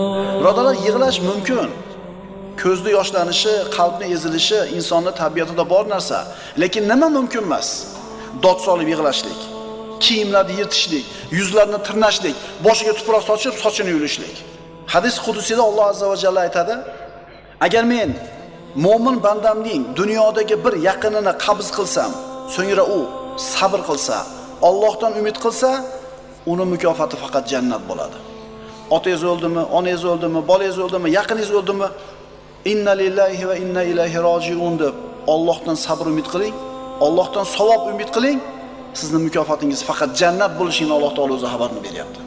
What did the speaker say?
Birodalar, yig'lash mumkin. Ko'zda yoshlanishi, qalbni ezilishi insonning tabiatida bor narsa. Lekin nima mumkin emas? Dod solib yig'lashlik, kiyimlarni yirtishlik, yuzlarni tirnashlik, boshiga tuproq sochib, sochini yulishlik. Hadis qudusida Alloh azza va jalla aytadi: Agar men mo'min bandamning dunyodagi bir yaqinini qabz qilsam, so'ngra u sabr qilsa, Allohdan umid qilsa, uni mukofoti faqat jannat bo'ladi. Otangiz o'ldimi, onangiz o'ldimi, bolangiz o'ldimi, yaqiningiz o'ldimi? Inna lillahi va inna ilayhi rojiun deb Allohdan sabr umid qiling, Allohdan savob umid qiling. Sizning mukofotingiz faqat jannat bo'lishini Alloh taolo o'zi xabarini beryapti.